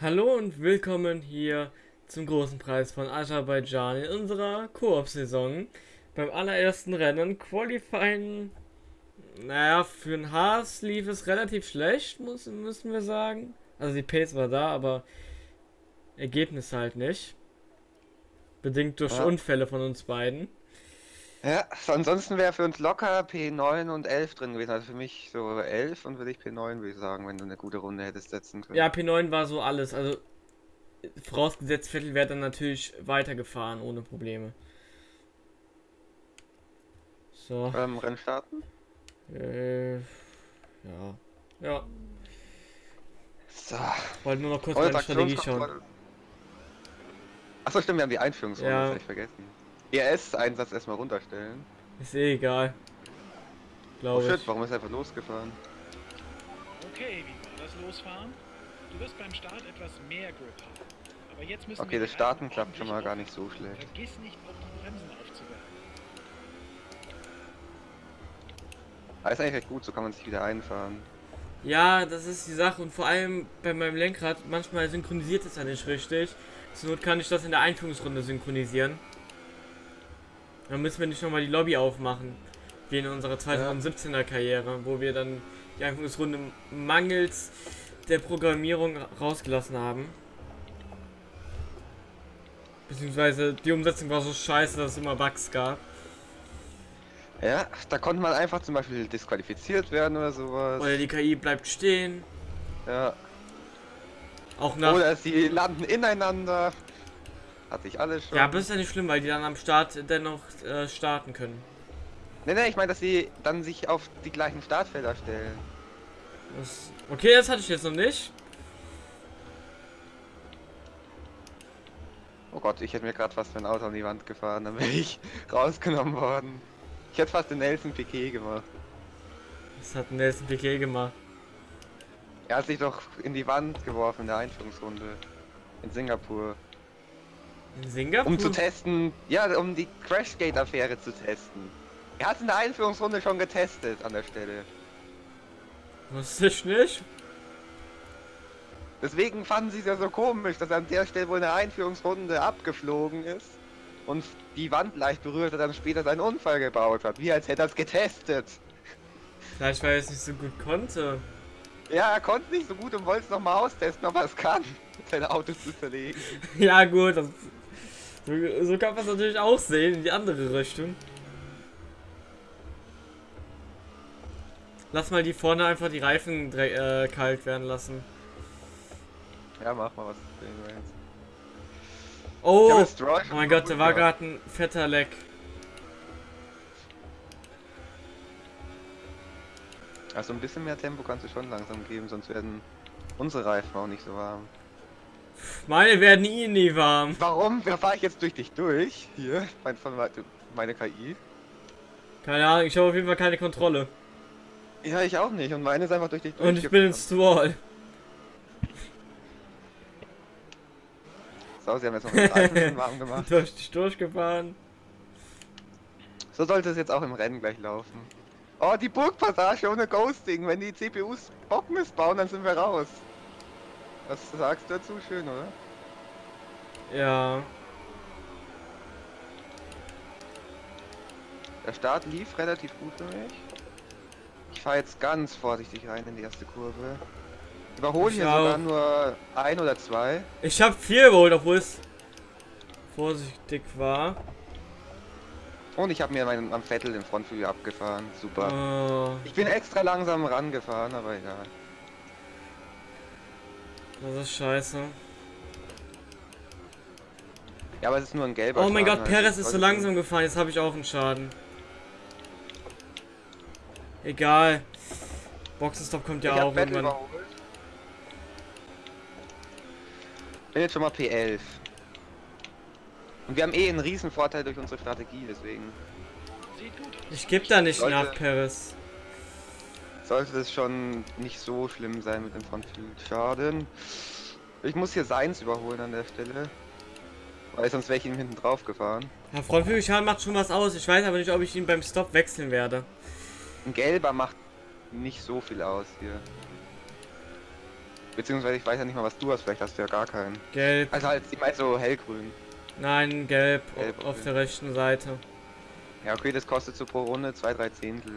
Hallo und willkommen hier zum großen Preis von Aserbaidschan in unserer Koop-Saison. Beim allerersten Rennen Qualifying, naja, für den Haas lief es relativ schlecht, muss, müssen wir sagen. Also die Pace war da, aber Ergebnis halt nicht. Bedingt durch Ja. Unfälle von uns beiden. Ja, so ansonsten wäre für uns locker P9 und 11 drin gewesen. Also für mich so 11 und würde ich P9, würde ich sagen, wenn du eine gute Runde hättest setzen können. Ja, P9 war so alles. Also vorausgesetzt Vettel wäre dann natürlich weitergefahren ohne Probleme. So. Ähm, Rennen starten? Äh, ja. Ja. So. Wollte nur noch kurz meine Strategie schauen. Achso, stimmt, wir haben die Einführungsrunde, Ja. ich vergessen. ES-Einsatz erstmal runterstellen. Ist eh egal. Oh Glaube shit, ich. warum ist er einfach losgefahren? Okay, wie war das Losfahren? Du wirst beim Start etwas mehr Grip haben. Aber jetzt müssen Okay, wir das Starten klappt schon mal gar nicht so schlecht. Vergiss nicht, auf die Bremsen aufzuwerfen. Aber ist eigentlich recht gut, so kann man sich wieder einfahren. Ja, das ist die Sache und vor allem bei meinem Lenkrad, manchmal synchronisiert es ja nicht richtig. Zur Not kann ich das in der Einführungsrunde synchronisieren. Dann müssen wir nicht nochmal die Lobby aufmachen. Wie in unserer 2017er Karriere, wo wir dann die Einführungsrunde mangels der Programmierung rausgelassen haben. Beziehungsweise die Umsetzung war so scheiße, dass es immer Bugs gab. Ja, da konnte man einfach zum Beispiel disqualifiziert werden oder sowas. Oder die KI bleibt stehen. Ja. Auch nach. Oder sie landen ineinander. Hatte ich alles schon. Ja, aber das ist ja nicht schlimm, weil die dann am Start dennoch äh, starten können. Ne, ne, ich meine, dass sie dann sich auf die gleichen Startfelder stellen. Das, okay, das hatte ich jetzt noch nicht. Oh Gott, ich hätte mir gerade fast mein Auto an die Wand gefahren, dann wäre ich rausgenommen worden. Ich hätte fast den Nelson Piquet gemacht. Das hat Nelson Piquet gemacht. Er hat sich doch in die Wand geworfen in der Einführungsrunde. In Singapur. In Singapur? Um zu testen, ja, um die Crashgate-Affäre zu testen. Er hat es in der Einführungsrunde schon getestet an der Stelle. Wusste ich nicht. Deswegen fanden sie es ja so komisch, dass er an der Stelle, wo in der Einführungsrunde abgeflogen ist und die Wand leicht berührt hat, dann später seinen Unfall gebaut hat. Wie als hätte er es getestet. Vielleicht, weil er es nicht so gut konnte. Ja, er konnte nicht so gut und wollte es nochmal austesten, ob er es kann, sein Auto zu zerlegen. Ja, gut. Das, so, kann man es natürlich auch sehen, in die andere Richtung. Lass mal die vorne einfach die Reifen äh, kalt werden lassen. Ja, mach mal was. Oh! Oh mein Gott, da war gerade ein fetter Leck. Also ein bisschen mehr Tempo kannst du schon langsam geben, sonst werden unsere Reifen auch nicht so warm. Meine werden eh nie warm. Warum? Da fahre ich jetzt durch dich durch. Hier, mein, von meine KI. Keine Ahnung, ich habe auf jeden Fall keine Kontrolle. Ja, ich auch nicht. Und meine ist einfach durch dich Und ich bin in Stall. So, sie haben jetzt noch den Reifen warm gemacht. Durch dich durchgefahren. So sollte es jetzt auch im Rennen gleich laufen. Oh, die Burgpassage ohne Ghosting. Wenn die CPUs Bock missbauen, dann sind wir raus. Was sagst du dazu? Schön, oder? Ja. Der Start lief relativ gut für mich. Ich fahre jetzt ganz vorsichtig rein in die erste Kurve. Überhole hier sogar nur ein oder zwei. Ich habe vier geholt, obwohl es vorsichtig war. Und ich habe mir meinen am Vettel den Frontflügel abgefahren. Super. Oh, Ich bin extra langsam rangefahren, aber egal. Das ist scheiße. Ja, aber es ist nur ein gelber Oh mein Schaden, Gott, also Perez ist so langsam gefahren. Jetzt habe ich auch einen Schaden. Egal. Boxenstopp kommt ja ich auch irgendwann. überholt. Bin jetzt schon mal P11. Und wir haben eh einen riesen Vorteil durch unsere Strategie, deswegen Sieht gut aus. Ich geb da nicht Leute. nach, Perez. Sollte das schon nicht so schlimm sein mit dem Frontflügelschaden. Ich muss hier Seins überholen an der Stelle. Weil sonst wäre ich ihm hinten drauf gefahren. Ja, Frontflügelschaden macht schon was aus. Ich weiß aber nicht, ob ich ihn beim Stop wechseln werde. Ein gelber macht nicht so viel aus hier. Beziehungsweise ich weiß ja nicht mal, was du hast, vielleicht hast du ja gar keinen. Gelb. Also halt, ich meine so hellgrün. Nein, gelb, Gelb, auf der rechten Seite. Ja, okay, das kostet so pro Runde zwei, drei Zehntel.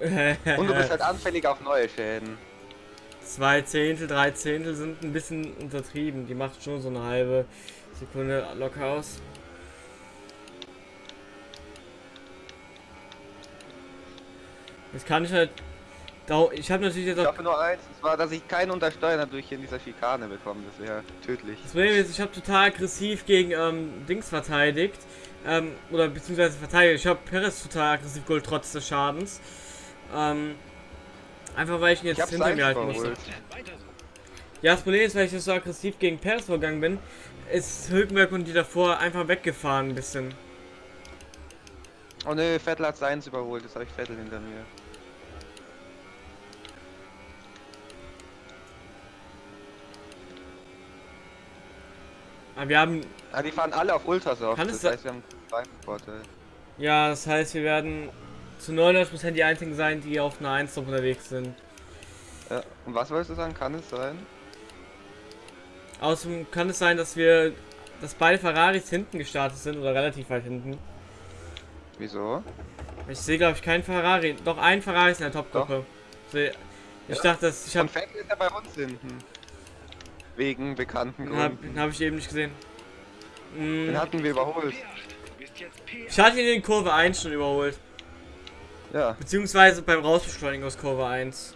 Und du bist halt anfällig auf neue Schäden. Zwei Zehntel, drei Zehntel sind ein bisschen untertrieben. Die macht schon so eine halbe Sekunde locker aus. Jetzt kann ich halt. Ich habe natürlich jetzt Ich auch. hoffe nur eins, und zwar, dass ich keinen Untersteuern dadurch hier in dieser Schikane bekomme. Das wäre tödlich. Das Problem ist, ich habe total aggressiv gegen ähm, Dings verteidigt. Ähm, oder beziehungsweise verteidigt. Ich habe Perez total aggressiv geholt, trotz des Schadens. Ähm, einfach weil ich ihn jetzt Ich hinter mir halten musste. Ja, das Problem ist, weil ich jetzt so aggressiv gegen Perez vorgegangen bin, ist Hülkenberg und die davor einfach weggefahren ein bisschen. Oh ne, Vettel hat seins überholt. Jetzt habe ich Vettel hinter mir. Aber wir haben, Ah, die fahren alle auf Ultrasoft. Kann das se- heißt, wir haben einen Vorteil. ja, das heißt, wir werden zu 99% die einzigen sein, die auf einer 1 unterwegs sind. Ja. Und was wolltest du sagen? Kann es sein? Außerdem kann es sein, dass wir, dass beide Ferraris hinten gestartet sind oder relativ weit hinten. Wieso? Ich sehe, glaube ich, keinen Ferrari. Doch, ein Ferrari ist in der Topgruppe. Ich Ja. dachte, dass ich habe Und Vettel ist ja bei uns hinten. Wegen bekannten Den habe Gründen. hab ich eben nicht gesehen. Mm, Den hatten wir überholt. P8. Du bist jetzt P8. ich hatte ihn in Kurve 1 schon überholt. Ja. Beziehungsweise beim Rausbeschleunigen aus Kurve 1.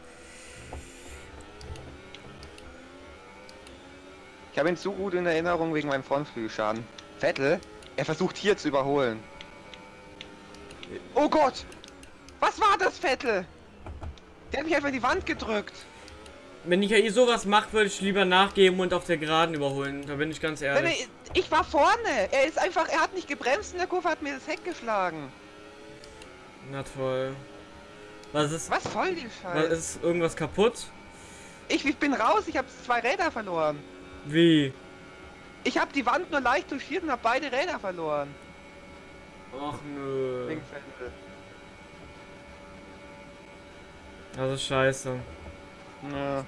Ich habe ihn zu gut in Erinnerung wegen meinem Frontflügelschaden. Vettel, er versucht hier zu überholen. Oh Gott! Was war das, Vettel? Der hat mich einfach in die Wand gedrückt. Wenn ich ja sowas macht, würde ich lieber nachgeben und auf der Geraden überholen. Da bin ich ganz ehrlich. ich war vorne. Er ist einfach, er hat nicht gebremst in der Kurve, hat mir das Heck geschlagen. Na toll. Was ist. Was voll die Scheiße. ist irgendwas kaputt? Ich, ich bin raus, ich habe zwei Räder verloren. Wie? Ich habe die Wand nur leicht touchiert und habe beide Räder verloren. Ach nö. Das ist scheiße. Ja.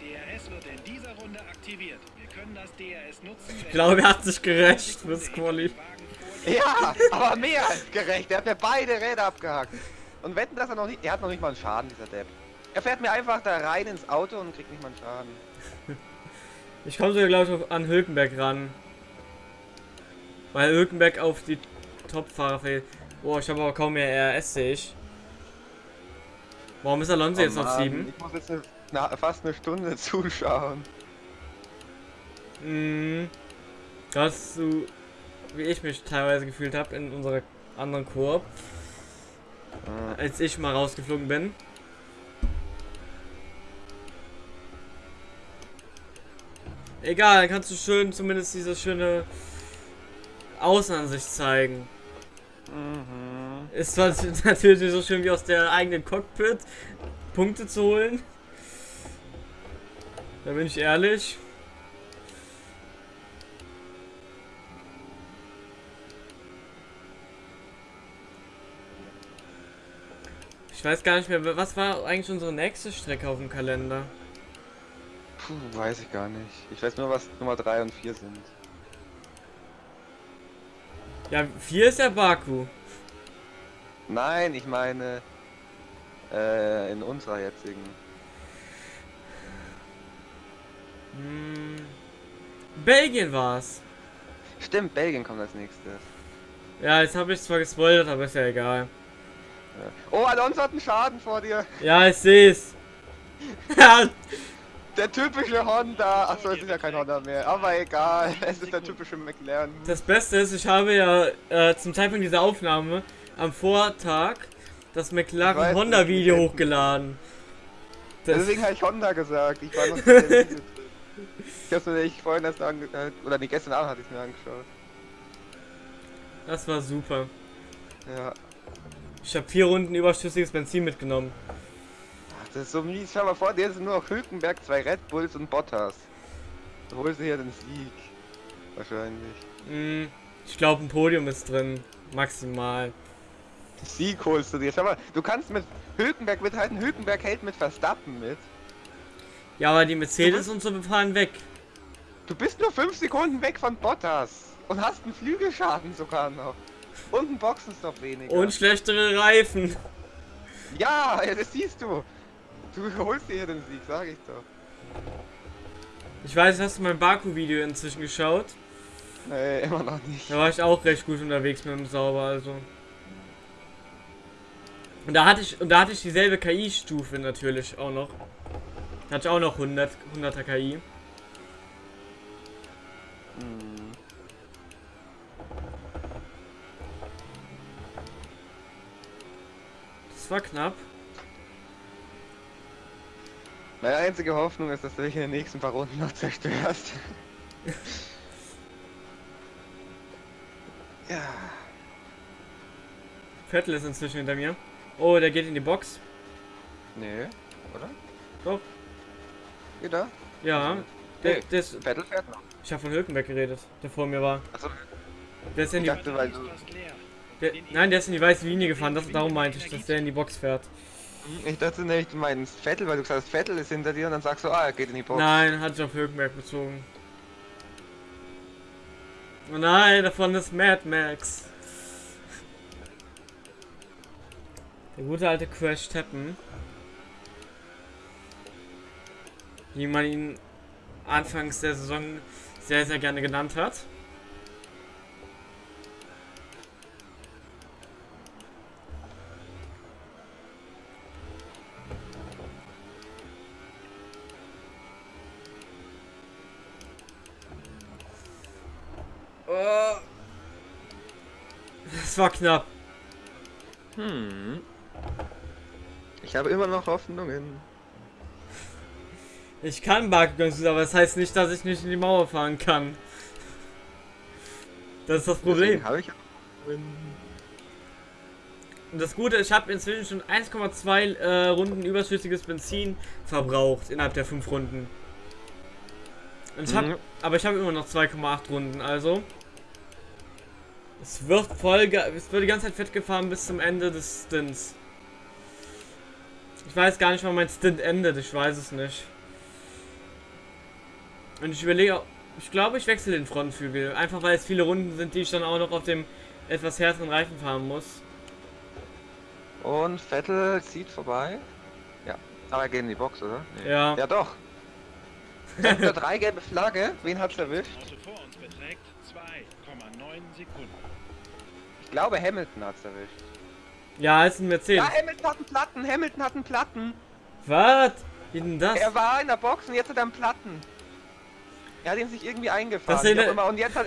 Ich glaube, er hat sich gerecht fürs Quali. Ja, aber mehr als gerecht. Er hat mir beide Räder abgehakt. Und wetten, dass er noch nicht. Er hat noch nicht mal einen Schaden, dieser Depp. Er fährt mir einfach da rein ins Auto und kriegt nicht mal einen Schaden. Ich komme sogar, glaube ich, auf- an Hülkenberg ran. Weil Hülkenberg auf die Top-Fahrer fehlt. Boah, ich habe aber kaum mehr RS, sehe ich. Warum ist Alonso jetzt Oh auf Mann, 7? Ich muss jetzt eine, na, fast eine Stunde zuschauen. Mhm. Das so, wie ich mich teilweise gefühlt habe in unserer anderen Koop, Äh, als ich mal rausgeflogen bin. Egal, dann kannst du schön zumindest diese schöne Außenansicht zeigen. Mhm. Ist zwar natürlich nicht so schön wie aus der eigenen Cockpit Punkte zu holen. Da bin ich ehrlich. Weiß gar nicht mehr, was war eigentlich unsere nächste Strecke auf dem Kalender? Puh, weiß ich gar nicht. Ich weiß nur, was Nummer 3 und 4 sind. Ja, 4 ist ja Baku. Nein, ich meine. Äh, in unserer jetzigen. Hm. Belgien war's. Stimmt, Belgien kommt als nächstes. Ja, jetzt habe ich zwar gespoilert, aber ist ja egal. Oh, Alonso hat einen Schaden vor dir. Ja, ich seh's. Der typische Honda. Achso, es ist ja kein Honda mehr. Aber egal. Es ist der typische McLaren. Das Beste ist, ich habe ja äh, zum Zeitpunkt dieser Aufnahme am Vortag das McLaren Honda Video hochgeladen. Das, Deswegen habe ich Honda gesagt. Ich war noch. Ich hab's mir nicht vorhin erst ange... äh, Oder nee, gestern Abend hatte ich mir angeschaut. das war super. Ja. Ich habe vier Runden überschüssiges Benzin mitgenommen. Ach, das ist so mies. Schau mal vor, dir sind nur noch Hülkenberg, zwei Red Bulls und Bottas. Du holst hier den Sieg. Wahrscheinlich. Hm, ich glaube, ein Podium ist drin. Maximal. Sieg holst du dir. Schau mal, du kannst mit Hülkenberg mithalten. Hülkenberg hält mit Verstappen mit. Ja, aber die Mercedes und so fahren weg. Du bist nur 5 Sekunden weg von Bottas. Und hast einen Flügelschaden sogar noch. Und einen Boxenstopp weniger. Und schlechtere Reifen. ja, das siehst du. Du holst dir hier den Sieg, sag ich doch. Ich weiß, hast du mein Baku-Video inzwischen geschaut? Nee, immer noch nicht. Da war ich auch recht gut unterwegs mit dem Sauber, also. Und da hatte ich, und da hatte ich dieselbe KI-Stufe natürlich auch noch. Da hatte ich auch noch 100, 100er KI. Hm. Das war knapp. Meine einzige Hoffnung ist, dass du dich in den nächsten paar Runden noch zerstörst. ja. Vettel ist inzwischen hinter mir. Oh, der geht in die Box. Nee, oder? Doch. Geht er? Ja. Der, Nee. der ist, Vettel fährt noch. ich habe von Hülkenberg geredet, der vor mir war. Achso, Der ist in die, Ich dachte, weil du-. Der, nein, der ist in die weiße Linie gefahren. Das, darum meinte ich, dass der in die Box fährt. ich dachte nicht, du meinst Vettel, weil du gesagt hast, Vettel ist hinter dir und dann sagst du, ah, er geht in die Box. Nein, hat sich auf Hülkenberg bezogen. Oh nein, davon ist Mad Max. Der gute alte Crash Tappen. Wie man ihn anfangs der Saison sehr, sehr gerne genannt hat. Oh. Das war knapp. Hm. Ich habe immer noch Hoffnungen. Ich kann Bakugan aber das heißt nicht, dass ich nicht in die Mauer fahren kann. Das ist das Problem. Habe ich. Und das Gute, ist, ich habe inzwischen schon 1,2 äh, Runden überschüssiges Benzin verbraucht innerhalb der 5 Runden. Und ich hab, Mhm. aber ich habe immer noch 2,8 Runden, also. Es wird voll, ge- es wird die ganze Zeit fett gefahren bis zum Ende des Stints. Ich weiß gar nicht, wann mein Stint endet, ich weiß es nicht. Und ich überlege, auch- ich glaube, ich wechsle den Frontflügel, einfach weil es viele Runden sind, die ich dann auch noch auf dem etwas härteren Reifen fahren muss. Und Vettel zieht vorbei. Ja. Aber er geht in die Box, oder? Nee. Ja. Ja doch. Sektor 3 gelbe Flagge. Wen hat's erwischt? Auto vor uns beträgt 2,9 Sekunden. Ich glaube Hamilton hat's erwischt. Ja, ist ein Mercedes. Ja, Hamilton hat einen Platten. Hamilton hat einen Platten. Was? Wie denn das? Er war in der Box und jetzt hat er einen Platten. Er hat ihn sich irgendwie eingefahren. Das immer. Und jetzt hat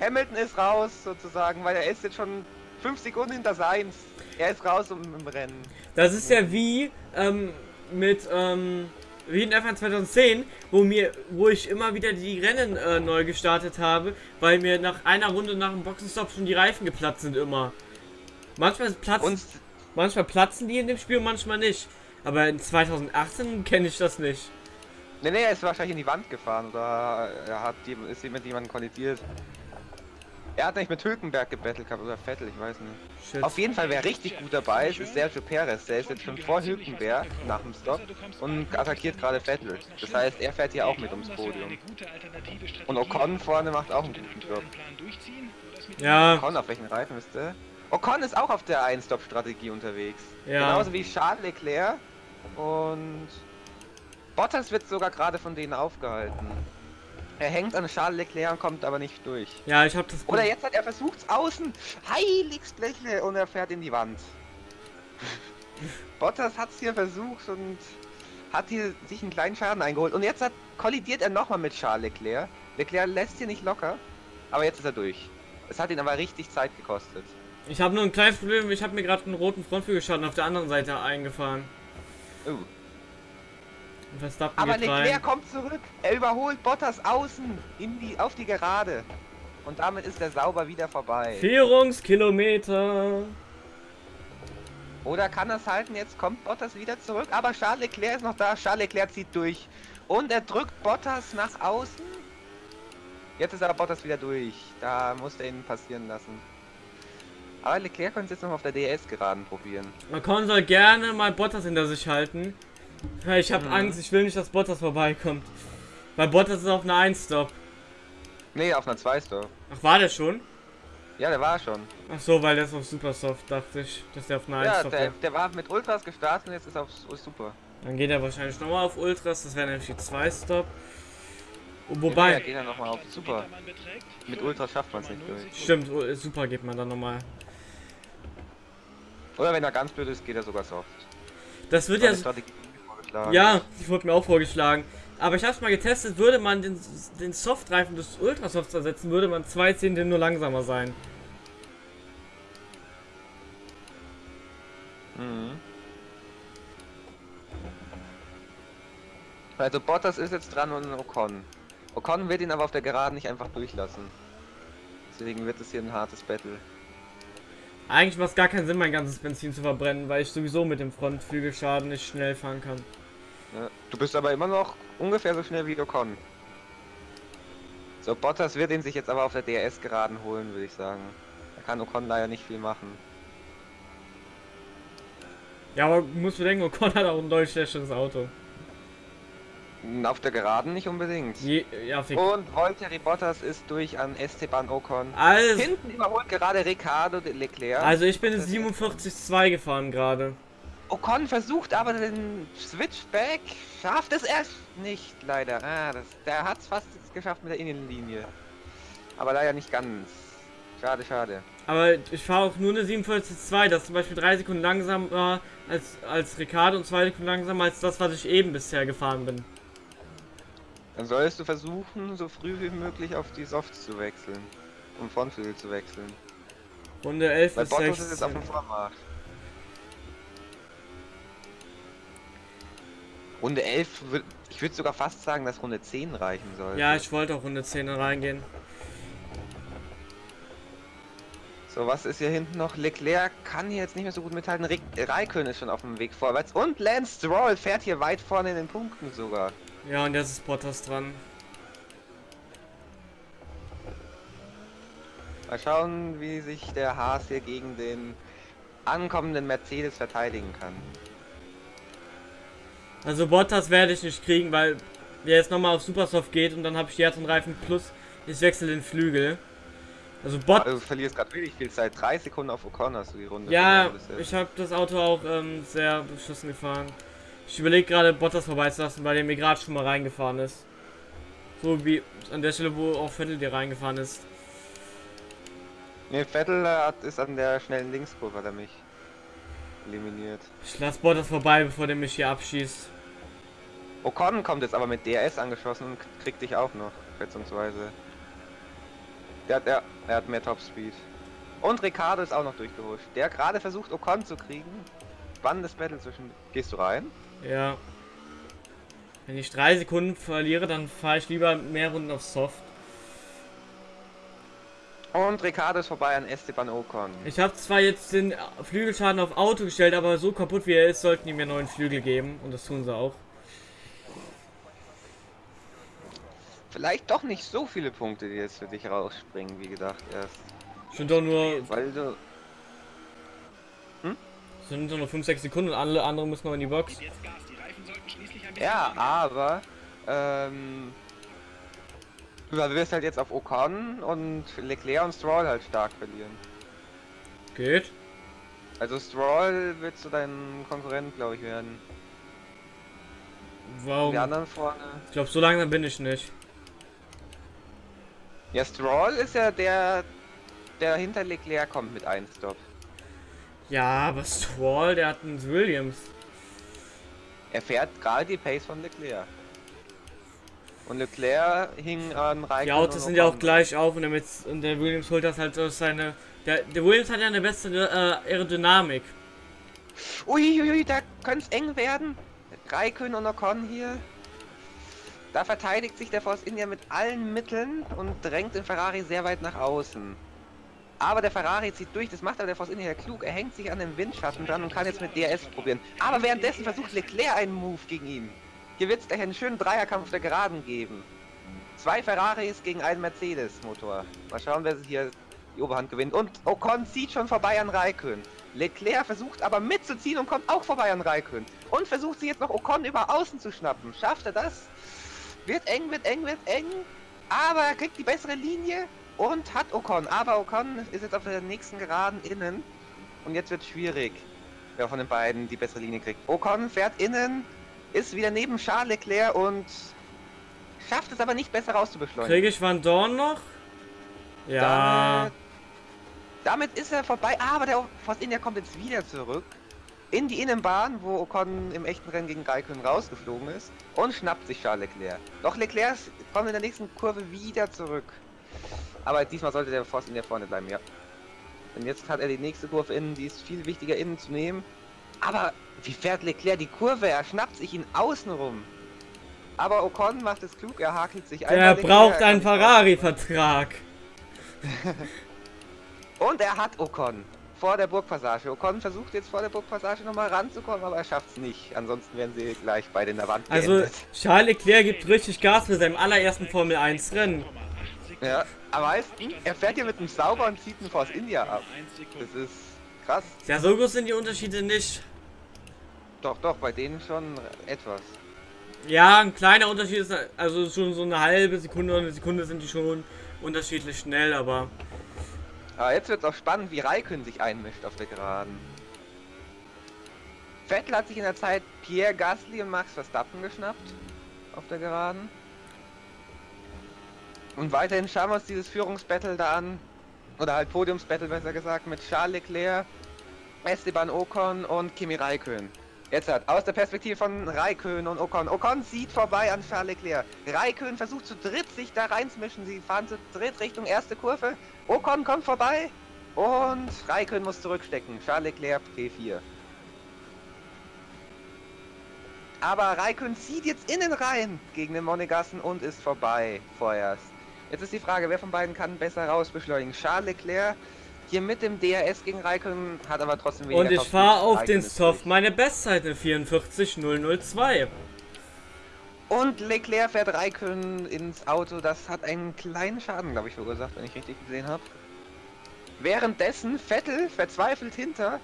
Hamilton ist raus sozusagen, weil er ist jetzt schon 5 Sekunden hinter Seins. Er ist raus im, im Rennen. Das ist ja wie ähm, mit ähm, wie in F1 2010, wo mir, wo ich immer wieder die Rennen äh, neu gestartet habe, weil mir nach einer Runde nach dem Boxenstopp schon die Reifen geplatzt sind immer. Manchmal platzen, manchmal platzen die in dem Spiel, manchmal nicht. Aber in 2018 kenne ich das nicht. Nee, nee, er ist wahrscheinlich in die Wand gefahren oder er hat ist mit jemandem kollidiert. Er hat nicht mit Hülkenberg gebettelt gehabt oder Vettel, ich weiß nicht. Shit. Auf jeden Fall, wer richtig gut dabei ist, ist Sergio Perez. Der ist jetzt schon vor Hülkenberg nach dem Stop und attackiert gerade Vettel. Das heißt, er fährt hier auch mit ums Podium. Und Ocon vorne macht auch einen guten Job. Ja, Ocon, auf welchen Reifen ist der? Ocon ist auch auf der Ein-Stop-Strategie unterwegs. Ja. Genauso wie Charles Leclerc und Bottas wird sogar gerade von denen aufgehalten. Er hängt an Charles Leclerc und kommt aber nicht durch. ja, ich habe das. Oder jetzt hat er versucht außen. Heiligsblechle und er fährt in die Wand. Bottas hat es hier versucht und hat hier sich einen kleinen Schaden eingeholt. Und jetzt hat, kollidiert er nochmal mit Charles Leclerc. Leclerc lässt hier nicht locker. Aber jetzt ist er durch. Es hat ihn aber richtig Zeit gekostet. Ich habe nur ein kleines Problem. Ich habe mir gerade einen roten Frontflügelschaden auf der anderen Seite eingefahren. Oh. Verstappen Aber geht Leclerc rein. kommt zurück. Er überholt Bottas außen in die, auf die Gerade. Und damit ist er sauber wieder vorbei. Vierungskilometer. Oder kann es halten? Jetzt kommt Bottas wieder zurück. Aber Charles Leclerc ist noch da. Charles Leclerc zieht durch. Und er drückt Bottas nach außen. Jetzt ist aber Bottas wieder durch. Da musste er ihn passieren lassen. Aber Leclerc könnte es jetzt noch auf der DS geraden probieren. Ocon soll gerne mal Bottas hinter sich halten. Ja, Ich habe Mhm. Angst, ich will nicht, dass Bottas vorbeikommt. Weil Bottas ist auf einer 1-Stop. Nee, auf einer 2 Stop. Ach, war der schon? Ja, der war schon. Ach so, weil der ist auf Supersoft, dachte ich, dass der auf einer Ja, 1-Stop der, wäre. der war mit Ultras gestartet und jetzt ist er auf Super. Dann geht er wahrscheinlich nochmal auf Ultras, das wäre nämlich die 2-Stop. Und Ja, wobei, geht er nochmal auf Super. Man Mit Ultras schafft man's nicht 5,0 durch. Stimmt, Super geht man dann nochmal. Oder wenn er ganz blöd ist, geht er sogar soft. Das wird ja vorgeschlagen. Ja, die wurde mir auch vorgeschlagen. Aber ich hab's mal getestet, würde man den, den Softreifen des Ultrasofts ersetzen, würde man zwei Zehntel nur langsamer sein. Mhm. Also Bottas ist jetzt dran und Ocon. Ocon wird ihn aber auf der Geraden nicht einfach durchlassen. Deswegen wird es hier ein hartes Battle. Eigentlich macht es gar keinen Sinn, mein ganzes Benzin zu verbrennen, weil ich sowieso mit dem Frontflügelschaden nicht schnell fahren kann. Ja. Du bist aber immer noch ungefähr so schnell wie Ocon. So, Bottas wird ihn sich jetzt aber auf der DRS geraden holen, würde ich sagen. Da kann Ocon leider nicht viel machen. Ja, aber musst bedenken, Ocon hat auch ein deutlich schlechteres Auto. Auf der Geraden nicht unbedingt. Je, ja, fick. Und Valtteri Bottas ist durch an Esteban Ocon. Also, Hinten überholt gerade Ricardo Leclerc. also ich bin in Das- 47,2 gefahren gerade. Ocon versucht aber den Switchback, schafft es erst nicht, leider. Ah, das, der hat es fast geschafft mit der Innenlinie. Aber leider nicht ganz. Schade, schade. Aber ich fahre auch nur eine 47,2, das ist zum Beispiel 3 Sekunden langsamer als, als Ricardo und 2 Sekunden langsamer als das, was ich eben bisher gefahren bin. Dann solltest du versuchen, so früh wie möglich auf die Softs zu wechseln. Um Frontflügel zu wechseln. Runde 11 Weil bis Bottas ist jetzt auf 16. dem Vormarsch. Runde 11, würd, ich würde sogar fast sagen, dass Runde 10 reichen soll. Ja, ich wollte auch Runde 10 reingehen. So, was ist hier hinten noch? Leclerc kann hier jetzt nicht mehr so gut mithalten. Raikön ist schon auf dem Weg vorwärts. Und Lance Stroll fährt hier weit vorne in den Punkten sogar. Ja, und jetzt ist Bottas dran. Mal schauen, wie sich der Haas hier gegen den ankommenden Mercedes verteidigen kann. Also Bottas werde ich nicht kriegen, weil der jetzt nochmal auf Supersoft geht und dann habe ich die und Reifen plus ich wechsle den Flügel. Also Bot Also du verlierst gerade wirklich viel Zeit. Drei Sekunden auf Ocon hast du die Runde. Ja, ich habe das Auto auch ähm, sehr beschissen gefahren. Ich überlege gerade Bottas vorbeizulassen, weil der mir gerade schon mal reingefahren ist. So wie an der Stelle, wo auch Vettel dir reingefahren ist. Nee, Vettel äh, hat, ist an der schnellen Linkskurve, hat er mich eliminiert. Ich lasse Bottas vorbei, bevor der mich hier abschießt. Ocon kommt jetzt aber mit DRS angeschossen und kriegt dich auch noch, schätzungsweise. Der hat, er, er hat mehr Topspeed. Und Ricardo ist auch noch durchgehuscht. Der gerade versucht Ocon zu kriegen. Spannendes Battle zwischen. Gehst du rein? Ja. Wenn ich drei Sekunden verliere, dann fahre ich lieber mehr Runden auf Soft. Und Ricardo ist vorbei an Esteban Ocon. Ich habe zwar jetzt den Flügelschaden auf Auto gestellt, aber so kaputt wie er ist, sollten die mir neuen Flügel geben. Und das tun sie auch. Vielleicht doch nicht so viele Punkte, die jetzt für dich rausspringen, wie gedacht erst. Sind doch nur, Weil du. Sind doch nur 5-6 Sekunden und alle anderen müssen noch in die Box. Ja, aber. Ähm. Du wirst halt jetzt auf Ocon und Leclerc und Stroll halt stark verlieren. Geht. Also Stroll wird zu deinem Konkurrent, glaube ich, werden. Warum? Die anderen vorne. Ich glaube, so langsam bin ich nicht. Ja, Stroll ist ja der, der hinter Leclerc kommt mit 1 Stop. Ja, aber Stroll, der hat einen Williams. Er fährt gerade die Pace von Leclerc. Und Leclerc hing an Raikkonen Die Autos sind ja auch gleich auf und, damit, und der Williams holt das halt aus seine. Der, der Williams hat ja eine bessere äh, Aerodynamik. Uiuiui, da könnte es eng werden. Raikön und Ocon hier. Da verteidigt sich der Force India mit allen Mitteln und drängt den Ferrari sehr weit nach außen. Aber der Ferrari zieht durch, das macht aber der Force India klug. Er hängt sich an den Windschatten dran und kann jetzt mit DRS probieren. Aber währenddessen versucht Leclerc einen Move gegen ihn. Hier wird es gleich einen schönen Dreierkampf der Geraden geben. Zwei Ferraris gegen einen Mercedes-Motor. Mal schauen, wer hier die Oberhand gewinnt. Und Ocon zieht schon vorbei an Raikön. Leclerc versucht aber mitzuziehen und kommt auch vorbei an Raikön. Und versucht sie jetzt noch Ocon über außen zu schnappen. Schafft er das? Wird eng, wird eng, wird eng. Aber er kriegt die bessere Linie und hat Ocon. Aber Ocon ist jetzt auf der nächsten Geraden innen. Und jetzt wird schwierig, wer von den beiden die bessere Linie kriegt. Ocon fährt innen, ist wieder neben Charles Leclerc und schafft es aber nicht besser rauszubeschleunigen. Kriege ich Van Dorn noch? Ja. Damit, damit ist er vorbei, aber der Force India kommt jetzt wieder zurück in die Innenbahn, wo Ocon im echten Rennen gegen Raikön rausgeflogen ist und schnappt sich Charles Leclerc. Doch Leclerc kommt in der nächsten Kurve wieder zurück. Aber diesmal sollte der Force India vorne bleiben, ja. Und jetzt hat er die nächste Kurve innen, die ist viel wichtiger innen zu nehmen. Aber wie fährt Leclerc die Kurve? Er schnappt sich ihn außen rum. Aber Ocon macht es klug, er hakelt sich Er braucht einen Ferrari-Vertrag. Und er hat Ocon vor der Burgpassage. Ocon versucht jetzt vor der Burgpassage nochmal ranzukommen, aber er schafft es nicht. Ansonsten werden sie gleich beide in der Wand Also geendet. Charles Leclerc gibt richtig Gas mit seinem allerersten Formel 1 Rennen. Ja, aber weißt er fährt hier mit einem Sauber und zieht einen Force India ab. Das ist krass. Ja, so groß sind die Unterschiede nicht. Doch, doch, bei denen schon etwas. Ja, ein kleiner Unterschied ist, also schon so eine halbe Sekunde oder eine Sekunde sind die schon unterschiedlich schnell, aber... Aber jetzt wird es auch spannend, wie Raikön sich einmischt auf der Geraden. Vettel hat sich in der Zeit Pierre Gasly und Max Verstappen geschnappt auf der Geraden. Und weiterhin schauen wir uns dieses Führungsbattle da an. Oder halt Podiumsbattle besser gesagt mit Charles Leclerc, Esteban Ocon und Kimi Raikön. Jetzt hat aus der Perspektive von Raikön und Ocon. Ocon sieht vorbei an Charles Leclerc. Raikön versucht zu dritt sich da reinzumischen. Sie fahren zu dritt Richtung erste Kurve. Ocon kommt vorbei und Raikön muss zurückstecken. Charles Leclerc P4. Aber Raikön zieht jetzt innen rein gegen den Monegassen und ist vorbei vorerst. Jetzt ist die Frage, wer von beiden kann besser rausbeschleunigen? Charles Leclerc hier mit dem DRS gegen Raikön hat aber trotzdem weniger Und ich fahre auf Raikön den Soft meine Bestzeit in 44002. Und Leclerc fährt Raikön ins Auto. Das hat einen kleinen Schaden, glaube ich, verursacht, wenn ich richtig gesehen habe. Währenddessen Vettel verzweifelt hinter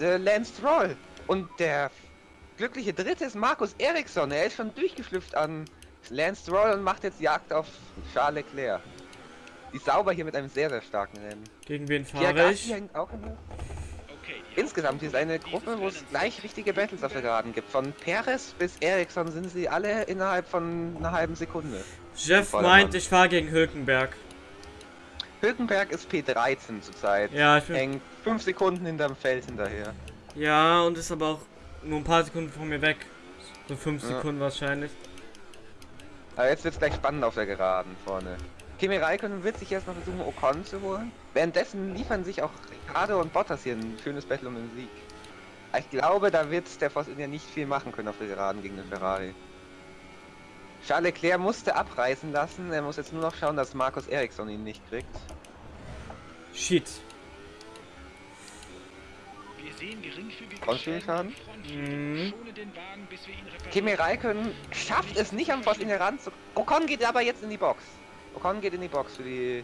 äh, Lance Stroll. Und der glückliche Dritte ist Markus Eriksson. Er ist schon durchgeschlüpft an Lance Stroll und macht jetzt Jagd auf Charles Leclerc. Die sauber hier mit einem sehr, sehr starken Rennen. Gegen wen fahre ich? hängt auch in der Insgesamt ist eine Gruppe, wo es gleich richtige Battles auf der Geraden gibt. Von Perez bis Ericsson sind sie alle innerhalb von einer halben Sekunde. Jeff meint, ich fahre gegen Hülkenberg. Hülkenberg ist P13 zurzeit. Ja, ich bin, Hängt 5 Sekunden hinterm Feld hinterher. ja, und ist aber auch nur ein paar Sekunden von mir weg. So 5 Ja. Sekunden wahrscheinlich. Aber jetzt wird es gleich spannend auf der Geraden vorne. Kimi Räikkönen wird sich erst noch versuchen, Ocon zu holen. Währenddessen liefern sich auch Ricardo und Bottas hier ein schönes Battle um den Sieg. Aber Ich glaube, da wird der Force India nicht viel machen können auf der Geraden gegen den Ferrari. Charles Leclerc musste abreißen lassen. Er muss jetzt nur noch schauen, dass Markus Eriksson ihn nicht kriegt. Shit. Wir sehen geringfügige Frontflügelschaden? Frontflügel. Mhm. Kimi Räikkönen schafft es nicht India ran zu... Ocon geht aber jetzt in die Box. Ocon geht in die Box für die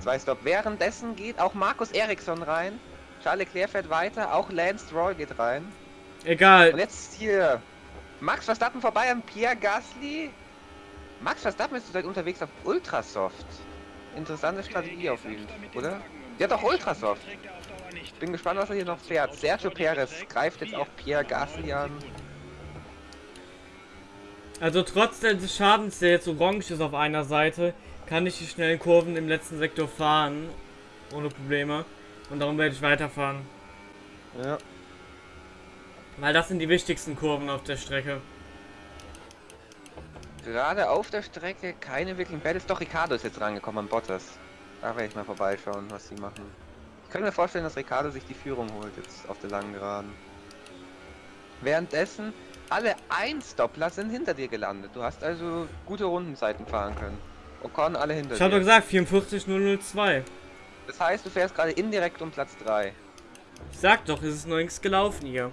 zwei Stop. Währenddessen geht auch Markus Eriksson rein. Charles Leclerc fährt weiter. Auch Lance Stroll geht rein. Und Egal. jetzt hier Max Verstappen vorbei an Pierre Gasly. Max Verstappen ist zurzeit unterwegs auf Ultrasoft. Interessante Strategie auf ihn, oder? Ja doch, Ultrasoft. Bin gespannt, was er hier noch fährt. Sergio Perez greift jetzt auch Pierre Gasly an. Also trotz des Schadens, der jetzt orange ist auf einer Seite, kann ich die schnellen Kurven im letzten Sektor fahren. Ohne Probleme. Und darum werde ich weiterfahren. Ja. Weil das sind die wichtigsten Kurven auf der Strecke. Gerade auf der Strecke keine wirklichen Battles. Doch, Ricardo ist jetzt rangekommen an Bottas. Da werde ich mal vorbeischauen, was sie machen. Ich kann mir vorstellen, dass Ricardo sich die Führung holt jetzt auf der langen Geraden. Währenddessen, alle Einstoppler sind hinter dir gelandet. Du hast also gute Rundenzeiten fahren können. Ocon alle hinter Ich habe doch dir. gesagt, 44002. Das heißt, du fährst gerade indirekt um Platz 3. Ich sag doch, es ist noch nichts gelaufen hier.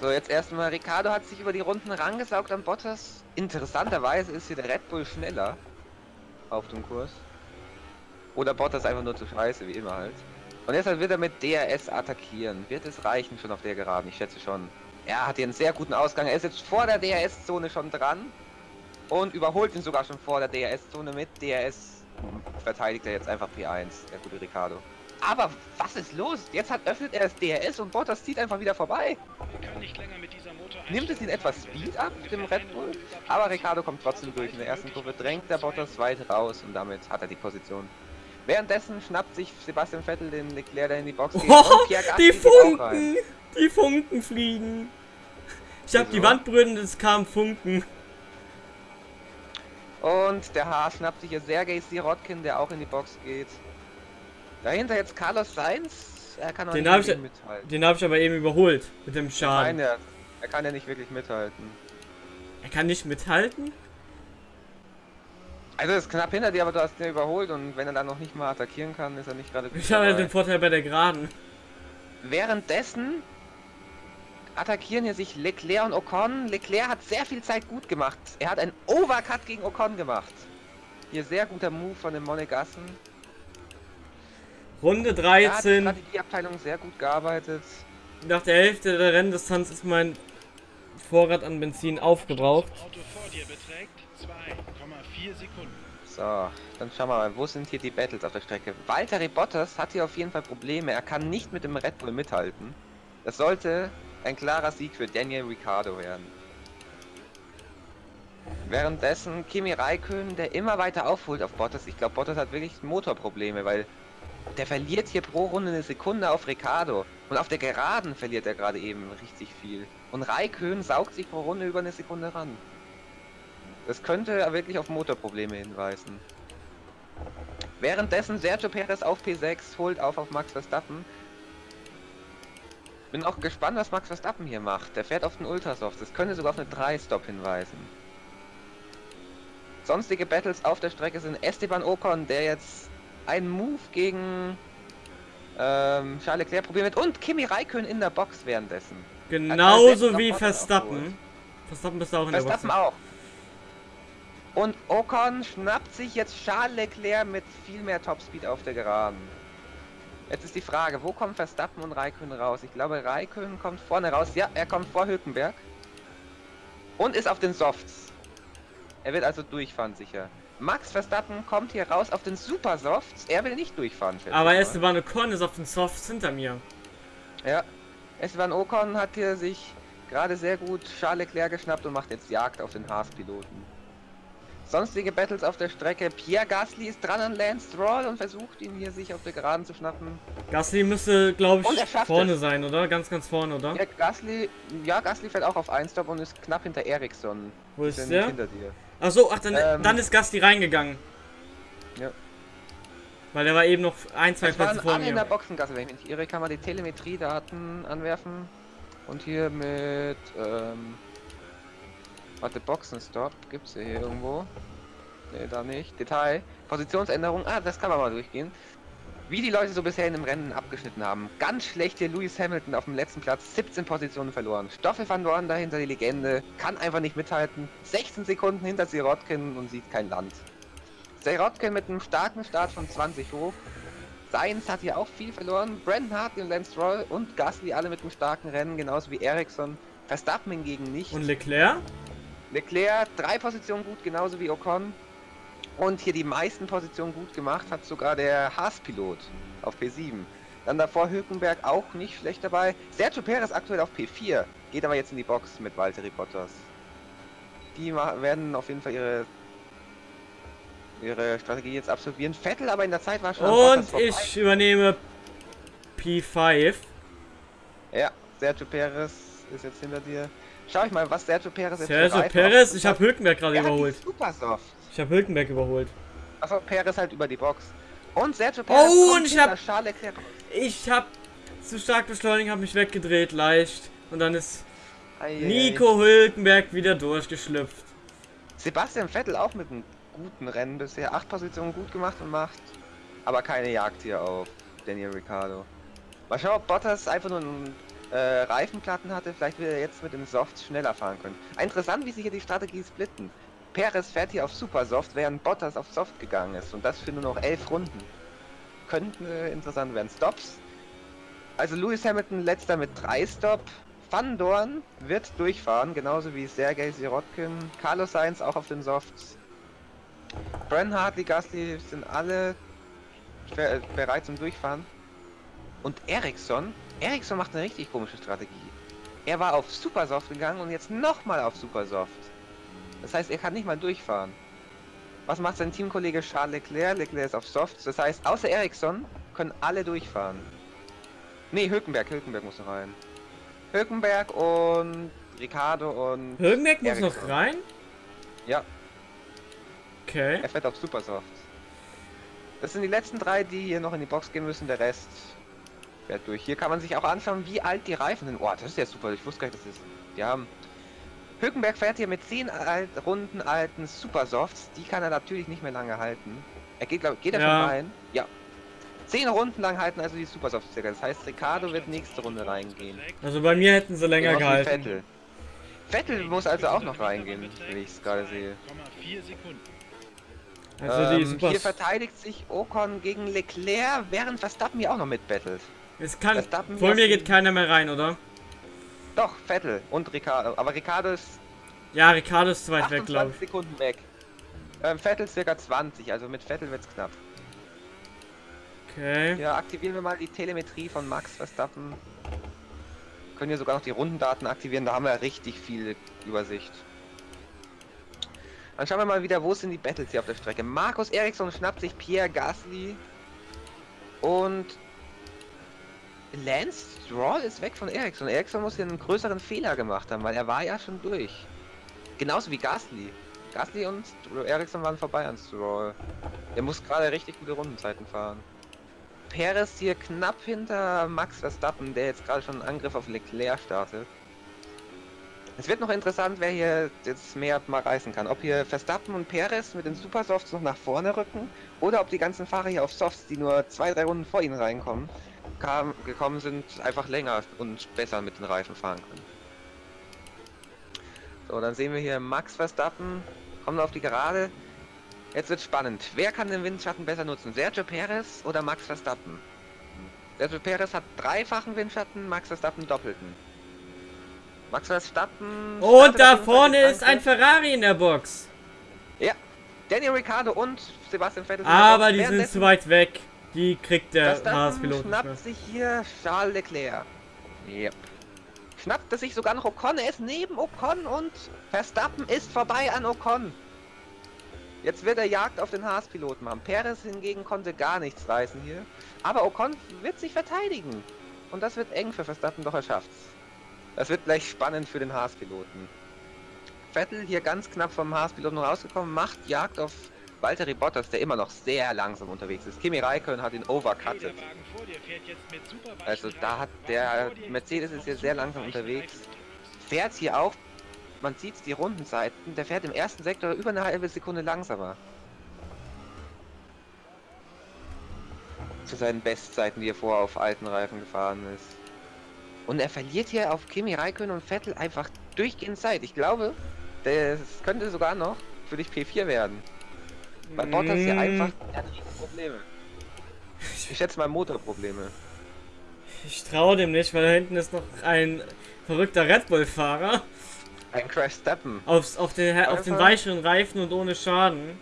So, jetzt erstmal, Ricardo hat sich über die Runden rangesaugt an Bottas. Interessanterweise ist hier der Red Bull schneller auf dem Kurs. Oder Bottas einfach nur zu scheiße, wie immer halt. Und deshalb wird er mit DRS attackieren. Wird es reichen schon auf der Geraden? Ich schätze schon. Er hat hier einen sehr guten Ausgang. Er ist jetzt vor der DRS-Zone schon dran. Und überholt ihn sogar schon vor der DRS-Zone mit DRS. Verteidigt er jetzt einfach P1, der gute Ricardo. Aber was ist los? Jetzt hat öffnet er das DRS und Bottas zieht einfach wieder vorbei. Nimmt es ihn etwas Speed ab, dem Red Bull? Aber Ricardo kommt trotzdem durch. In der ersten Kurve drängt der Bottas weit raus und damit hat er die Position. Währenddessen schnappt sich Sebastian Vettel den Leclerc, der in die Box geht. Oh, die. Funken! Die Funken fliegen! Ich hab die Wieso? Wand berührt und es kam Funken. Und der Haas schnappt sich hier Sergei Sirotkin, der auch in die Box geht. Dahinter jetzt Carlos Sainz. Er kann auch Den nicht ich- mithalten. Den habe ich aber eben überholt mit dem Nein, Schaden. er, er kann ja nicht wirklich mithalten. Er kann nicht mithalten? Also ist knapp hinter dir, aber du hast ihn überholt und wenn er dann noch nicht mal attackieren kann, ist er nicht gerade gut Ich habe ja den Vorteil bei der Geraden. Währenddessen attackieren hier sich Leclerc und Ocon. Leclerc hat sehr viel Zeit gut gemacht. Er hat einen Overcut gegen Ocon gemacht. Hier sehr guter Move von den Monegassen. Runde Da hat die 13. Strategieabteilung sehr gut gearbeitet. Nach der Hälfte der Renndistanz ist mein Vorrat an Benzin aufgebraucht. Das Auto vor dir beträgt 2,4 Sekunden. So, dann schauen wir mal, wo sind hier die Battles auf der Strecke? Valtteri Bottas hat hier auf jeden Fall Probleme. Er kann nicht mit dem Red Bull mithalten. Das sollte ein klarer Sieg für Daniel Ricciardo werden. Währenddessen Kimi Räikkönen, der immer weiter aufholt auf Bottas. Ich glaube, Bottas hat wirklich Motorprobleme, weil der verliert hier pro Runde eine Sekunde auf Ricciardo. Und auf der Geraden verliert er gerade eben richtig viel. Und Räikkönen saugt sich pro Runde über eine Sekunde ran. Das könnte wirklich auf Motorprobleme hinweisen. Währenddessen Sergio Perez auf P6 holt auf auf Max Verstappen. Bin auch gespannt, was Max Verstappen hier macht. Der fährt auf den Ultrasoft. Das könnte sogar auf eine 3-Stop hinweisen. Sonstige Battles auf der Strecke sind Esteban Ocon, der jetzt einen Move gegen ähm, Charles Leclerc probieren wird und Kimi Räikkönen in der Box währenddessen. Genauso wie Verstappen. aufgeholt. Verstappen bist du auch in der Box. Verstappen auch. Und Ocon schnappt sich jetzt Charles Leclerc mit viel mehr Topspeed auf der Geraden. Jetzt ist die Frage, wo kommen Verstappen und Raikön raus? Ich glaube, Raikön kommt vorne raus. Ja, er kommt vor Hülkenberg. Und ist auf den Softs. Er wird also durchfahren sicher. Max Verstappen kommt hier raus auf den Super Softs. Er will nicht durchfahren. Aber. Esteban Ocon ist auf den Softs hinter mir. Ja. Esteban Ocon hat hier sich gerade sehr gut Charles Leclerc geschnappt und macht jetzt Jagd auf den Haas-Piloten. Sonstige Battles auf der Strecke. Pierre Gasly ist dran an Lance Stroll und versucht ihn hier sich auf der Geraden zu schnappen. Gasly müsste, glaube er ich, vorne es. sein, oder? Ganz, ganz vorne, oder? Ja, Gasly, ja, Gasly fällt auch auf 1 Stop und ist knapp hinter Ericsson. Wo ist der? hinter dir. Ach so, ach, dann, Ähm. dann ist Gasly reingegangen. Ja. Weil der war eben noch ein, zwei Plätze vor alle in der mir. Boxengasse, wenn ich mich irre, kann man die Telemetriedaten anwerfen. Und hier mit, ähm, warte, Boxenstopp, gibt's hier irgendwo? Ne, da nicht. Detail, Positionsänderung, ah, das kann man mal durchgehen. Wie die Leute so bisher in dem Rennen abgeschnitten haben. Ganz schlecht hier Lewis Hamilton auf dem letzten Platz, 17 Positionen verloren. Stoffel van Dorn dahinter die Legende, kann einfach nicht mithalten. 16 Sekunden hinter Sirotkin und sieht kein Land. Sirotkin mit einem starken Start von 20 hoch. Sainz hat hier auch viel verloren. Brandon Hartley und Lance Stroll und Gasly alle mit einem starken Rennen, genauso wie Ericsson. Verstappen hingegen nicht. Und Leclerc? Leclerc drei Positionen gut, genauso wie Ocon. Und hier die meisten Positionen gut gemacht hat sogar der Haas-Pilot auf P7. Dann davor Hülkenberg auch nicht schlecht dabei. Sergio Perez aktuell auf P4, geht aber jetzt in die Box mit Valtteri Bottas. Die werden auf jeden Fall ihre ihre Strategie jetzt absolvieren. Vettel aber in der Zeit war schon Und ich übernehme P5. Ja, Sergio Perez ist jetzt hinter dir. Schau ich mal, was Sergio Perez jetzt Sergio Perez, ich habe Hülkenberg gerade Er überholt. Super soft. Ich habe Hülkenberg überholt. Achso, Perez halt über die Box. Und Sergio Perez Oh, und ich hinter hab- Charles Leclerc raus. Ich habe zu stark beschleunigt, habe mich weggedreht, leicht. Und dann ist Eieiei. Nico Hülkenberg wieder durchgeschlüpft. Sebastian Vettel auch mit einem guten Rennen bisher. Acht Positionen gut gemacht und macht. Aber keine Jagd hier auf Daniel Ricciardo. Mal schauen, ob Bottas einfach nur einen äh, Reifenplatten hatte. Vielleicht will er jetzt mit dem Soft schneller fahren können. Interessant, wie sich hier die Strategie splitten. Perez fährt hier auf Super Soft, während Bottas auf Soft gegangen ist. Und das für nur noch elf Runden. könnten äh, interessant werden. Stops. Also Lewis Hamilton letzter mit drei Stop. Van Dorn wird durchfahren, genauso wie Sergei Sirotkin. Carlos Sainz auch auf den Softs. Bren Hartley, Gasly sind alle be- bereit zum Durchfahren. Und Ericsson, Ericsson macht eine richtig komische Strategie. Er war auf Supersoft gegangen und jetzt nochmal auf Supersoft. Das heißt, er kann nicht mal durchfahren. Was macht sein Teamkollege Charles Leclerc? Leclerc ist auf Softs. Das heißt, außer Ericsson können alle durchfahren. Nee, Hülkenberg, Hülkenberg muss noch rein. Hülkenberg und Ricardo und Hülkenberg muss noch Ericsson. rein? Ja, Okay. er fährt auf Supersoft. Das sind die letzten drei, die hier noch in die Box gehen müssen. Der Rest fährt durch. Hier kann man sich auch anschauen, wie alt die Reifen sind. Oh, das ist ja super. Ich wusste gar nicht, dass das ist. Die haben. Hülkenberg fährt hier mit 10 alt, Runden alten Supersofts. Die kann er natürlich nicht mehr lange halten. Er geht, glaub, geht er Ja. schon rein? Ja. 10 Runden lang halten also die Supersofts circa. Das heißt, Ricardo wird nächste Runde reingehen. Also bei mir hätten sie länger gehalten. Vettel. Vettel muss also auch noch reingehen, wenn ich es gerade sehe. 2,4 Sekunden. Also die ähm, hier verteidigt sich Ocon gegen Leclerc, während Verstappen hier auch noch mitbettelt. Es kann. Vor mir geht keiner mehr rein, oder? Doch, Vettel und Ricardo. Aber Ricardo ist Ja, Ricardo ist zu weit weg, 28 glaube ich. Sekunden weg. Ähm, Vettel circa 20, also mit Vettel wird's knapp. Okay. Ja, aktivieren wir mal die Telemetrie von Max Verstappen. Können hier sogar noch die Rundendaten aktivieren, da haben wir richtig viel Übersicht. Dann schauen wir mal wieder, wo sind die Battles hier auf der Strecke. Markus Eriksson schnappt sich Pierre Gasly und Lance Stroll ist weg von Eriksson. Eriksson muss hier einen größeren Fehler gemacht haben, weil er war ja schon durch. Genauso wie Gasly. Gasly und Eriksson waren vorbei an Stroll. Der muss gerade richtig gute Rundenzeiten fahren. Perez hier knapp hinter Max Verstappen, der jetzt gerade schon einen Angriff auf Leclerc startet. Es wird noch interessant, wer hier jetzt mehr mal reißen kann. Ob hier Verstappen und Perez mit den Supersofts noch nach vorne rücken oder ob die ganzen Fahrer hier auf Softs, die nur zwei, drei Runden vor ihnen reinkommen, kam, gekommen sind, einfach länger und besser mit den Reifen fahren können. So, dann sehen wir hier Max Verstappen, kommen auf die Gerade. Jetzt wird spannend. Wer kann den Windschatten besser nutzen? Sergio Perez oder Max Verstappen? Sergio Perez hat dreifachen Windschatten, Max Verstappen doppelten. Max Verstappen. Und da vorne ist ein. Ferrari in der Box. Ja. Daniel Ricciardo und Sebastian Vettel. Aber die sind zu weit weg. Die kriegt der Haas-Pilot schnappt sich hier Charles Leclerc. Yep. Schnappt er sich sogar noch Ocon. Er ist neben Ocon und Verstappen ist vorbei an Ocon. Jetzt wird er Jagd auf den Haas-Piloten machen. Perez hingegen konnte gar nichts reißen hier. Aber Ocon wird sich verteidigen. Und das wird eng für Verstappen, doch er schafft's. Das wird gleich spannend für den Haas-Piloten. Vettel hier ganz knapp vom Haas-Piloten rausgekommen, macht Jagd auf Valtteri Bottas, der immer noch sehr langsam unterwegs ist. Kimi Räikkönen hat ihn overcuttet. Also da hat der Mercedes ist hier sehr langsam unterwegs. Fährt hier auch, man sieht die Rundenzeiten, der fährt im ersten Sektor über eine halbe Sekunde langsamer. Zu seinen Bestzeiten, die er vorher auf alten Reifen gefahren ist. Und er verliert hier auf Kimi Räikkönen und Vettel einfach durchgehend Zeit. Ich glaube, das könnte sogar noch für dich P4 werden. Bei Bottas hier Mm, einfach, riesen Probleme. Ich schätze mal Motorprobleme. Ich traue dem nicht, weil da hinten ist noch ein verrückter Red Bull-Fahrer. Ein Crash Steppen. Aufs, auf, den, auf den weicheren Reifen und ohne Schaden.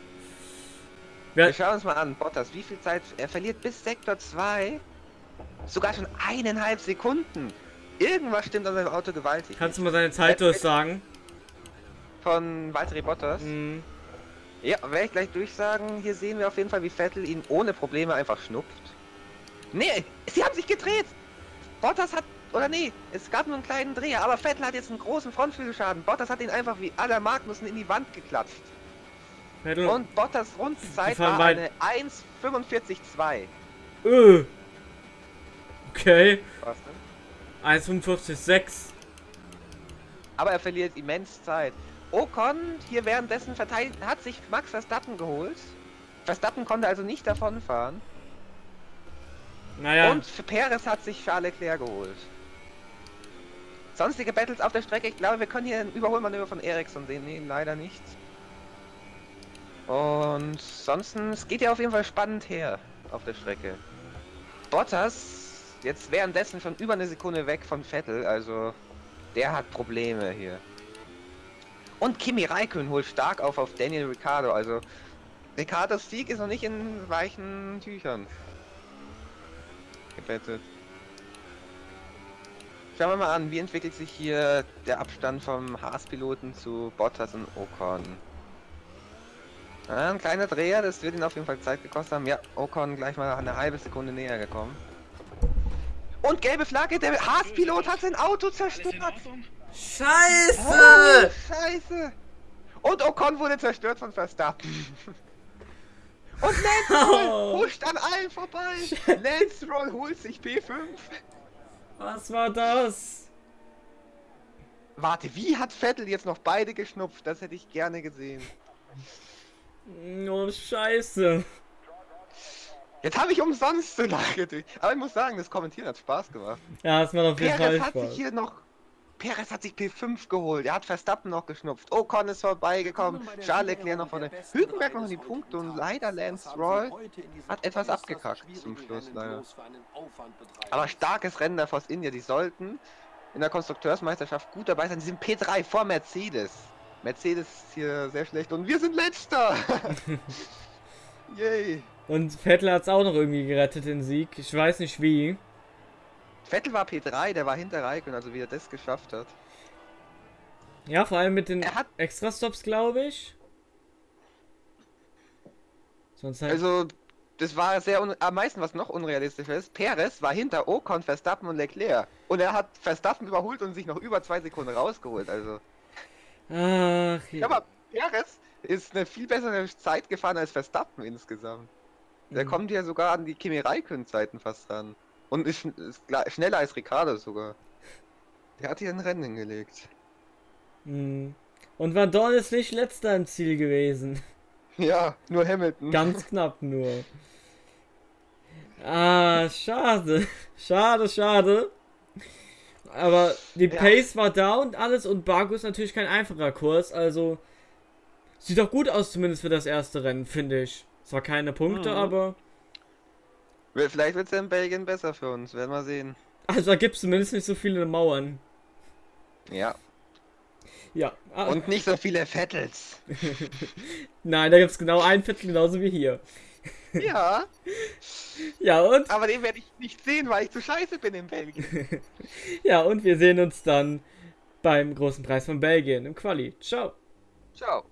Wir Wer, schauen uns mal an, Bottas, wie viel Zeit er verliert bis Sektor 2. Sogar schon eineinhalb Sekunden. Irgendwas stimmt an seinem Auto gewaltig. kannst du mal seine Zeit durchsagen? Von Valtteri Bottas? Hm. Ja, werde ich gleich durchsagen. Hier sehen wir auf jeden Fall, wie Vettel ihn ohne Probleme einfach schnupft. Nee, sie haben sich gedreht. Bottas hat, oder nee, es gab nur einen kleinen Dreher, aber Vettel hat jetzt einen großen Frontflügelschaden. Bottas hat ihn einfach wie aller Magnussen in die Wand geklatscht. Vettel. Und Bottas Rundenzeit war eine 1,45,2. Öh. Okay. Was denn? 1,45,6. Aber er verliert immens Zeit. Ocon hier währenddessen verteidigt, hat sich Max Verstappen geholt. Verstappen konnte also nicht davonfahren. Naja. Und für Perez hat sich Charles Leclerc geholt. Sonstige Battles auf der Strecke, ich glaube, wir können hier ein Überholmanöver von Ericsson sehen. Nee, leider nicht. Und es geht ja auf jeden Fall spannend her auf der Strecke. Bottas jetzt währenddessen schon über eine Sekunde weg von Vettel, also der hat Probleme hier. Und Kimi Räikkönen holt stark auf auf Daniel Ricciardo, also Ricciardos Sieg ist noch nicht in weichen Tüchern. Gebettet. Schauen wir mal an, wie entwickelt sich hier der Abstand vom Haas-Piloten zu Bottas und Ocon. Ah, ein kleiner Dreher, das wird ihn auf jeden Fall Zeit gekostet haben. Ja, Ocon gleich mal eine halbe Sekunde näher gekommen. Und gelbe Flagge, der Haas-Pilot hat sein Auto zerstört. Scheiße! Oh, Scheiße! Und Ocon wurde zerstört von Verstappen. Und Lance Roll Oh. huscht an allen vorbei. Lance Roll holt sich P5. Was war das? Warte, wie hat Vettel jetzt noch beide geschnupft? Das hätte ich gerne gesehen. Oh, scheiße. Jetzt habe ich umsonst so nachgedacht. Aber ich muss sagen, das Kommentieren hat Spaß gemacht. Ja, es macht auf jeden Fall Perez hat sich Spaß. hier noch. Perez hat sich P5 geholt. Er hat Verstappen noch geschnupft. Ocon ist vorbeigekommen. Charles Leclerc noch vorne. Hülkenberg noch in die Punkte und leider Lance Roll hat etwas abgekackt zum Schluss leider. Aber starkes Rennen der Force India. Die sollten in der Konstrukteursmeisterschaft gut dabei sein. Die sind P3 vor Mercedes. Mercedes ist hier sehr schlecht und wir sind letzter. Yay. Und Vettel hat es auch noch irgendwie gerettet, den Sieg. Ich weiß nicht wie. Vettel war P3, der war hinter Raikkonen, also wie er das geschafft hat. Ja, vor allem mit den Extra-Stops, glaube ich. Sonst halt. Also, das war sehr am meisten, was noch unrealistischer ist. Perez war hinter Ocon, Verstappen und Leclerc. Und er hat Verstappen überholt und sich noch über zwei Sekunden rausgeholt. Also, Ach, ja, aber Perez ist eine viel bessere Zeit gefahren als Verstappen insgesamt. Der Mhm. kommt ja sogar an die Kimi Räikkönen-Zeiten fast ran. Und ist, schneller als Ricardo sogar. Der hat hier ein Rennen hingelegt. Hm. Und Van Dorn ist nicht letzter im Ziel gewesen. Ja, nur Hamilton. Ganz knapp nur. Ah, schade. Schade, schade. Aber die Ja. Pace war da und alles und Baku ist natürlich kein einfacher Kurs, also sieht doch gut aus zumindest für das erste Rennen, finde ich. Zwar keine Punkte, Mhm. aber Vielleicht wird es ja in Belgien besser für uns, werden wir sehen. also da gibt es zumindest nicht so viele Mauern. Ja. Ja. Ah, Und nicht so viele Vettels. nein, da gibt es genau ein Viertel genauso wie hier. ja, Ja, und aber den werde ich nicht sehen, weil ich zu scheiße bin in Belgien. ja, und wir sehen uns dann beim großen Preis von Belgien im Quali. Ciao. Ciao.